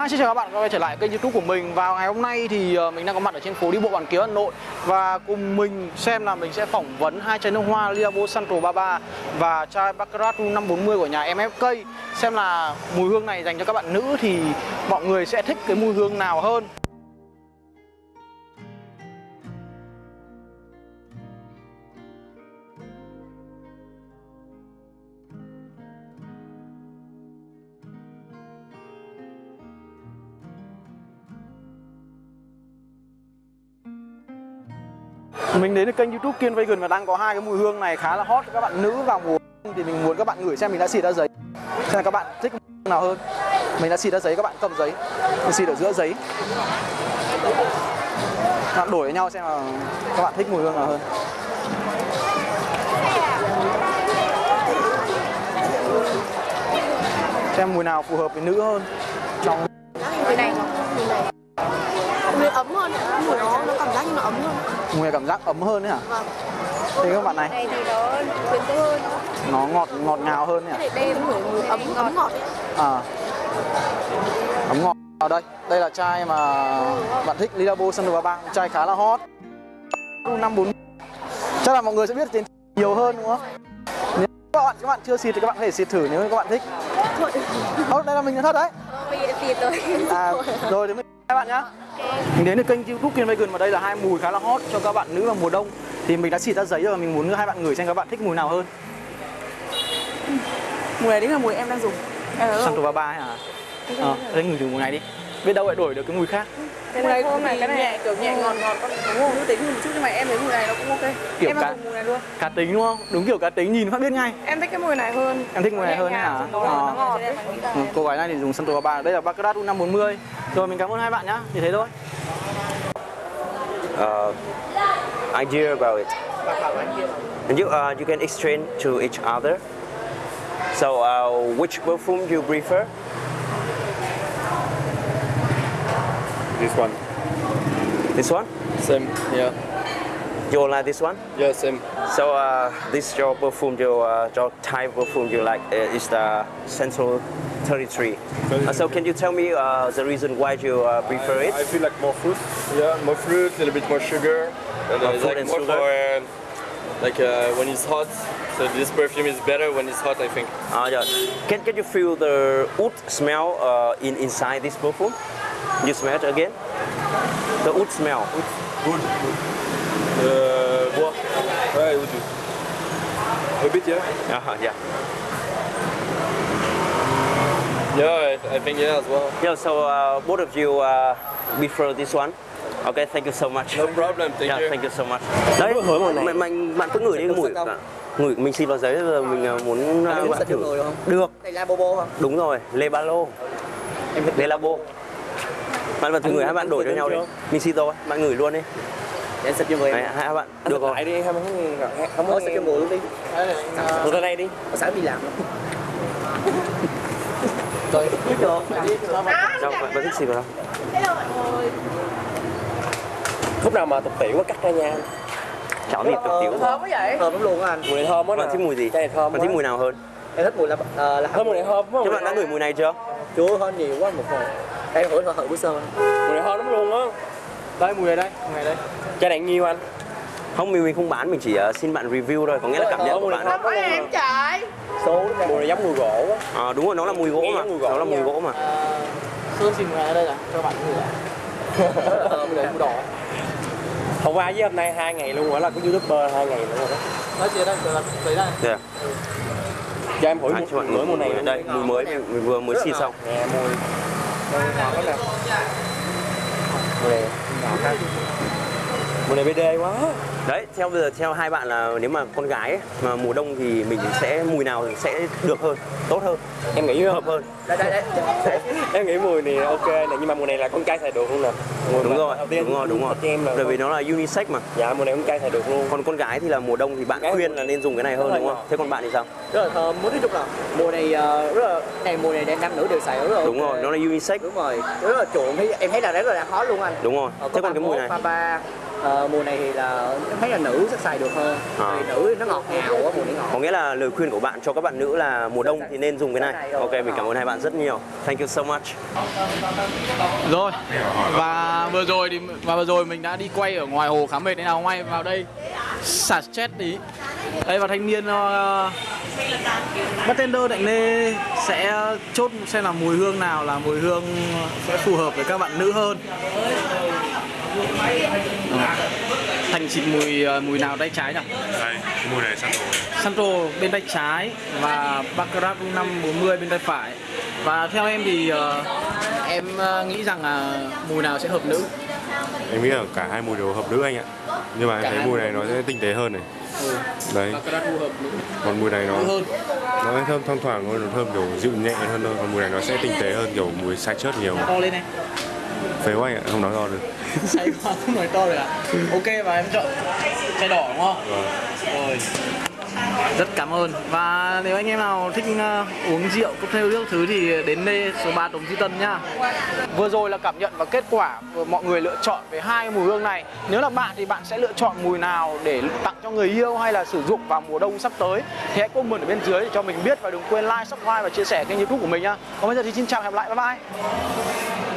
Hi, xin chào các bạn quay trở lại kênh youtube của mình. Vào ngày hôm nay thì ờ, mình đang có mặt ở trên phố đi bộ Hoàn Kiếm Hà Nội. Và cùng mình xem là mình sẽ phỏng vấn hai chai nước hoa Liabo Santo 33 Và chai Baccarat 540 của nhà MFK Xem là mùi hương này dành cho các bạn nữ thì mọi người sẽ thích cái mùi hương nào hơn. Mình đến được kênh youtube Kiên Vegan và đang có hai cái mùi hương này khá là hot. Cho các bạn nữ vào mùa Thì mình muốn các bạn ngửi xem mình đã xịt ra giấy. Xem là các bạn thích nào hơn? Mình đã xịt ra giấy, các bạn cầm giấy. Mình xịt ở giữa giấy. Các bạn đổi với nhau xem là các bạn thích mùi hương nào hơn. Xem mùi nào phù hợp với nữ hơn Trong mùi này mùi này mùi ấm hơn mùi nó nó cảm giác như nó ấm hơn. Mùi cảm giác ấm hơn đấy hả? vâng. Thế các bạn này. Này thì nó quyến rũ hơn. Nó ngọt ngọt ngào hơn để đây mùi mùi ấm ấm ngọt. À. Ấm ngọt. Ở đây, đây là chai mà bạn thích Lilabo 33 Chai khá là hot. 540 Chắc là mọi người sẽ biết đến nhiều hơn đúng không? Nếu các bạn các bạn chưa xịt thì các bạn có thể xịt thử nếu các bạn thích. Thôi. Ơ, đây là mình thật đấy. Ờ, giờ xịt rồi. À, rồi thì mình các bạn nhá. Mình đến được kênh youtube Kiên Vegan và đây là hai mùi khá là hot cho các bạn nữ vào mùa đông. Thì mình đã xịt ra giấy rồi, mình muốn hai bạn ngửi xem các bạn thích mùi nào hơn. Mùi này chính là mùi em đang dùng. Santo không? 33 ấy hả? Ờ, thế ngửi thử mùi này đi. Biết đâu lại đổi được cái mùi khác. Mùi này thơm này cái này nhẹ kiểu nhẹ ngọt ngọt con đúng không nữ tính một chút nhưng mà em thấy mùi này nó cũng ok. Kiểu em cá- dùng mùi này luôn. Cá tính đúng không? Đúng kiểu cá tính nhìn phát biết ngay. Em thích cái mùi này hơn. Em thích mùi này hơn đấy hả? nó, nó ngọt đấy Ừ, cô gái này thì dùng Santo 33 Đây là Baccarat U540 Rồi mình cảm ơn hai bạn nhá Thì thế thôi uh, idea about it. And you, uh, you can exchange to each other. So, uh, which perfume do you prefer? This one. This one? Same. Yeah. You like this one? Yeah, same. So, uh, this your perfume, your, uh, your type perfume you like uh, is the Central 33. Uh, so, can you tell me uh, the reason why you uh, prefer it? I feel like more fruit. Yeah, more fruit, a little bit more sugar. And, More uh, fruit like and more sugar? for uh, like uh, when it's hot. So this perfume is better when it's hot, I think. Uh, yeah. Can, can you feel the wood smell uh, in inside this perfume? You smell it again? The wood smell. Good. Uh, bois. Ouais, would you? A bit, yeah. Uh-huh, yeah. Yeah, I, I think yeah as well. Yeah, so uh, both of you uh, prefer this one. Okay, thank you so much. No problem. Thank yeah, you. thank you so much. Đấy, mình, mình, bạn cứ ngửi đi mùi ngửi mình xin vào giấy rồi mình uh, muốn uh, bạn thử. Được. là bobo không Đúng rồi, Le Balo. Le Labo. Bạn bạn thử ngửi hai bạn đổi cho nhau đi. Mình xin rồi, bạn ngửi luôn đi. Em xịt cho người Đấy, hai bạn. Được rồi. đi không không có xịt cho người luôn đi Ngồi ra đây đi. sáng đi làm Rồi, biết được Đâu, bạn, bạn thích xịt vào đâu? khúc nào mà tục tiểu quá cắt ra nha Chảo thịt tục tiếu. thơm quá vậy thơm lắm luôn anh mùi này thơm quá Bạn thích mùi gì? cái này thơm Bạn thích mùi nào hơn? em thích mùi là uh, là thơm mùi này thơm quá Các bạn đã ngửi mùi này chưa? chưa hơn nhiều quá một hồi em thử thử thử bữa sơ mùi này thơm lắm luôn á Đây mùi này đây, mùi này đây. Chai này nhiêu anh Không, mình mình không bán, mình chỉ uh, xin bạn review thôi, có nghĩa là cảm nhận của bạn. thơm quá em chạy số mùi này giống mùi gỗ quá À, đúng rồi, nó là mùi gỗ mà. mùi Nó là mùi gỗ mà. Sơn xin mùi này ở đây là cho bạn Mùi mùi đỏ. Hôm qua với hôm nay hai ngày luôn rồi là có youtuber hai ngày nữa rồi đó. Nói chuyện đây, là giấy đây. Đây. cho em thử À, cho bạn mùi mùi này đây, mùi mới mình, vừa mới xịt xong. mùi mùi ngọt lắm nè? Mùi này ngọt ha mùi này BD quá Đấy, theo bây giờ theo hai bạn là nếu mà con gái ấy, mà mùa đông thì mình sẽ mùi nào sẽ được hơn, tốt hơn, em nghĩ hợp hơn. đây đây đây em nghĩ mùi này ok nè nhưng mà mùi này là con trai xài được luôn nè mùi Đúng rồi, tiên đúng rồi, đúng rồi. em là Bởi vì nó là unisex mà. dạ mùi này con trai xài được luôn Còn con gái thì là mùa đông thì bạn Gái khuyên là nên dùng cái này hơn đúng không? Thế còn bạn thì sao? rất là thơm muốn nói chung là mùa này ờ, rất là này mùa này nam nữ đều xài rất là Đúng rồi, nó là unisex. đúng rồi rất là chuộng em thấy là rất là hot luôn anh Đúng rồi. Ờ, Thế còn cái mùi này? ba Ờ, mùa này thì là em thấy là nữ sẽ xài được hơn À. vì nữ nó ngọt ngào quá mùa này ngọt Có nghĩa là lời khuyên của bạn cho các bạn nữ là mùa đông thì nên dùng cái này. Ok, mình cảm ơn hai bạn rất nhiều. Thank you so much. Rồi Và vừa rồi thì và vừa rồi mình đã đi quay ở ngoài hồ khá mệt nên nào quay vào đây xả stress tí Đây và thanh niên uh, bartender Đạnh Lê sẽ chốt xem là mùi hương nào là mùi hương sẽ phù hợp với các bạn nữ hơn Ờ. Thành xịt mùi ờ, mùi nào tay trái nhỉ? đây mùi này săn rồi Sandro bên tay trái và Baccarat 540 bên tay phải. Và theo em thì ờ, em ờ, nghĩ rằng là mùi nào sẽ hợp nữ? Em nghĩ là cả hai mùi đều hợp nữ anh ạ. Nhưng mà em Cả thấy hai mùi mùi này nó sẽ tinh tế hơn này. Ừ. đấy. Còn mùi này nó hơn. nó thơm thoang thoảng hơn nó thơm kiểu dịu nhẹ hơn thôi. Còn mùi này nó sẽ tinh tế hơn kiểu mùi sai chớt nhiều. To lên này phế quá anh ạ không nói to được. Say quá không nói to được à ok và em chọn chai đỏ đúng không? Vâng. rồi. Rất cảm ơn. Và nếu anh em nào thích ờ, uống rượu cocktail nước thứ thì đến đây số 3 Đồng Duy Tân nhá vừa rồi là cảm nhận và kết quả của mọi người lựa chọn về hai mùi hương này. Nếu là bạn thì bạn sẽ lựa chọn mùi nào để tặng cho người yêu hay là sử dụng vào mùa đông sắp tới? Thì hãy comment ở bên dưới để cho mình biết và đừng quên like subscribe và chia sẻ kênh youtube của mình nhá còn bây giờ thì xin chào và hẹn gặp lại. Bye bye